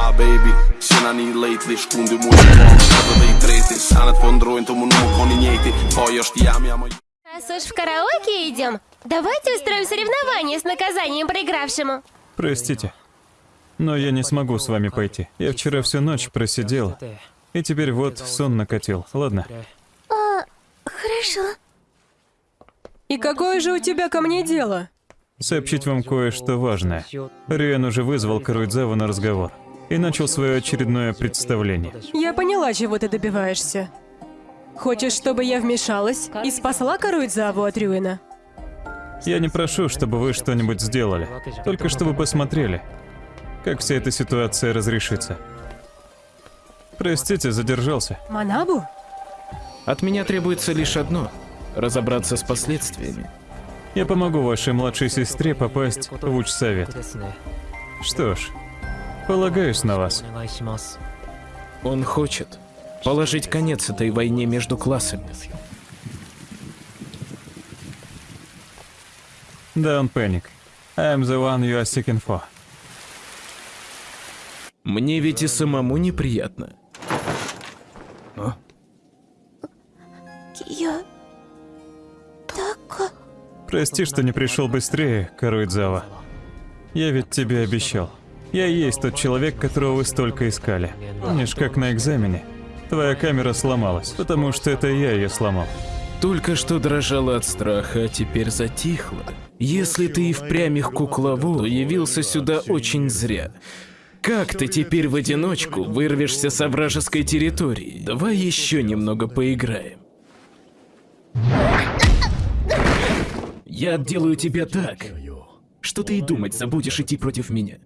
Ah baby, sinä niin lately Skundi muuten vaan kato tei treiti Säännöt von droin tomu numu koni nieti Pojosti jäämiä Раз уж в караоке идем, давайте устроим соревнование с наказанием проигравшему. Простите, но я не смогу с вами пойти. Я вчера всю ночь просидел, и теперь вот сон накатил. Ладно, Хорошо. И какое же у тебя ко мне дело? сообщить вам кое-что важное. Риан уже вызвал Каруидзаву на разговор и начал свое очередное представление. Я поняла, чего ты добиваешься. Хочешь, чтобы я вмешалась и спасла Каруидзаву от Рюина? Я не прошу, чтобы вы что-нибудь сделали, только чтобы посмотрели, как вся эта ситуация разрешится. Простите, задержался. Манабу? От меня требуется лишь одно — разобраться с последствиями. Я помогу вашей младшей сестре попасть в учсовет. Что ж, полагаюсь на вас. Он хочет положить конец этой войне между классами. Don't panic. I'm the one you are seeking for. Мне ведь и самому неприятно. Я... Так... Прости, что не пришел быстрее, Каруидзава. Я ведь тебе обещал. Я и есть тот человек, которого вы столько искали. Помнишь, как на экзамене? Твоя камера сломалась, потому что это я ее сломал. Только что дрожала от страха, а теперь затихла. Если ты и впрямь их куклову, то явился сюда очень зря. Как ты теперь в одиночку вырвешься с вражеской территории? Давай еще немного поиграем. Я отделаю тебя так, что ты и думать забудешь идти против меня.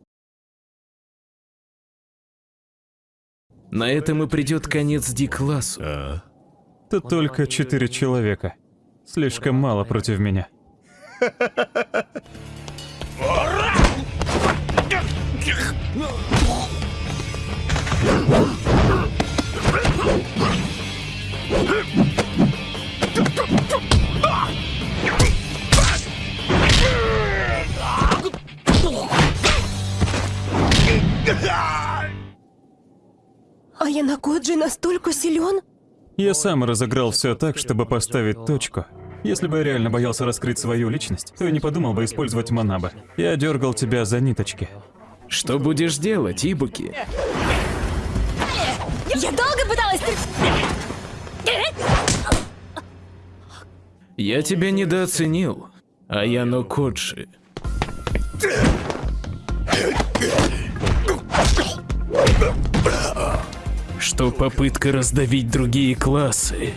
На этом и придет конец Ди-классу. Тут только четыре человека. Слишком мало против меня. А Янакоджи настолько силен? Я сам разыграл все так, чтобы поставить точку. Если бы я реально боялся раскрыть свою личность, то я не подумал бы использовать Манаба. Я дергал тебя за ниточки. Что будешь делать, Ибуки? Я долго пыталась... Я тебя недооценил, а я Коджи. Что попытка раздавить другие классы.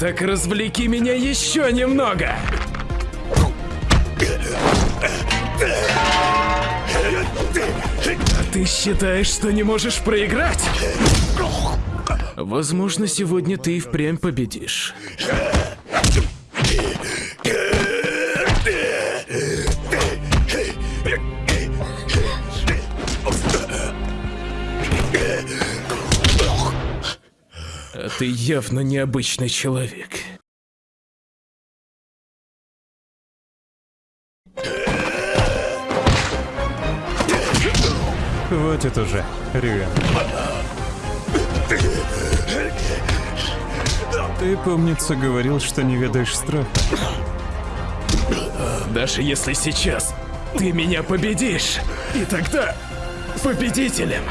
Так развлеки меня еще немного! А ты считаешь, что не можешь проиграть? Возможно, сегодня ты и впрямь победишь. Ты явно необычный человек. Хватит уже, Рюэн. Ты, помнится, говорил, что не ведаешь страха. Даже если сейчас ты меня победишь, и тогда победителем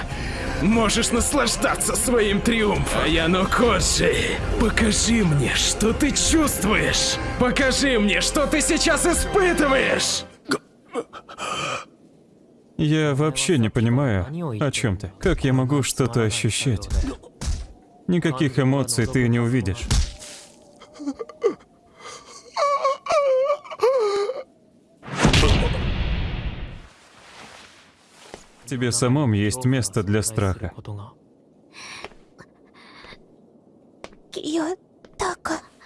можешь наслаждаться своим триумфом. Аяно Коджи, покажи мне, что ты чувствуешь. Покажи мне, что ты сейчас испытываешь. Я вообще не понимаю, о чем ты. Как я могу что-то ощущать? Никаких эмоций ты не увидишь. Тебе самом есть место для страха.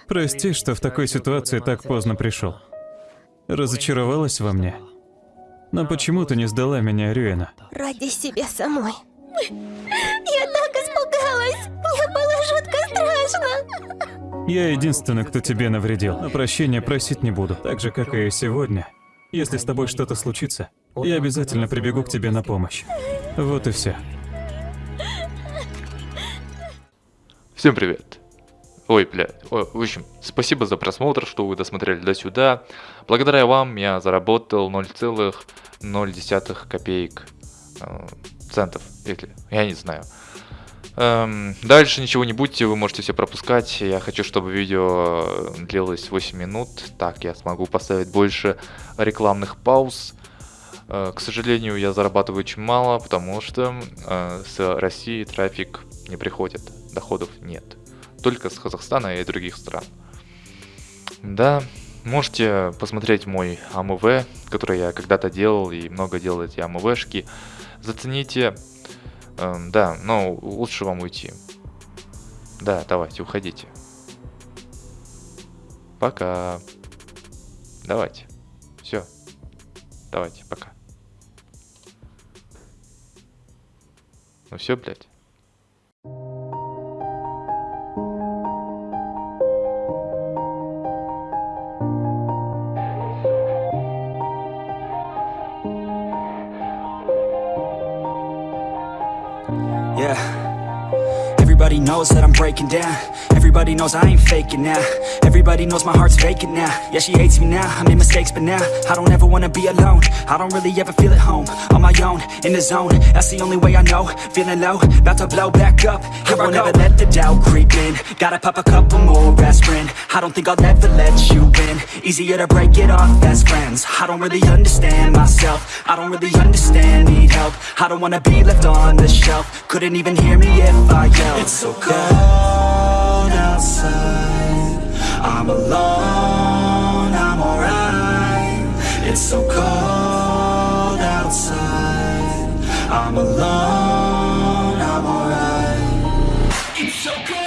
Прости, что в такой ситуации так поздно пришел. Разочаровалась во мне? Но почему ты не сдала меня, Рюэна? Ради себя самой. Я так испугалась! Мне было жутко страшно! Я единственный, кто тебе навредил, а прощения просить не буду, так же, как и сегодня. Если с тобой что-то случится, я обязательно прибегу к тебе на помощь. Вот и все. Всем привет. Ой, бля. Ой, в общем, спасибо за просмотр, что вы досмотрели до сюда. Благодаря вам я заработал 0,0 копеек э, центов, если я не знаю. Эм, дальше ничего не будьте, вы можете все пропускать. Я хочу, чтобы видео длилось 8 минут. Так я смогу поставить больше рекламных пауз. Э, к сожалению, я зарабатываю очень мало, потому что э, с России трафик не приходит, доходов нет только с Казахстана и других стран. Да, можете посмотреть мой АМВ, который я когда-то делал и много делал эти АМВшки. Зацените. Эм, да, но лучше вам уйти. Да, давайте, уходите. Пока. Давайте. Все. Давайте, пока. Ну все, блядь. Yeah. Everybody knows that I'm breaking down. Everybody knows I ain't faking now. Everybody knows my heart's vacant now. Yeah, she hates me now. I made mistakes, but now I don't ever wanna be alone. I don't really ever feel at home. On my own, in the zone. That's the only way I know. Feeling low, about to blow back up. Here I won't ever let the doubt creep in. Gotta pop a couple more aspirin. I don't think I'll ever let you in. Easier to break it off best friends. I don't really understand myself. I don't really understand, help. I don't wanna be left on the shelf. Couldn't even hear me if I yelled. It's so cold outside. I'm alone, I'm alright. It's so cold outside. I'm alone, I'm alright. It's so cold.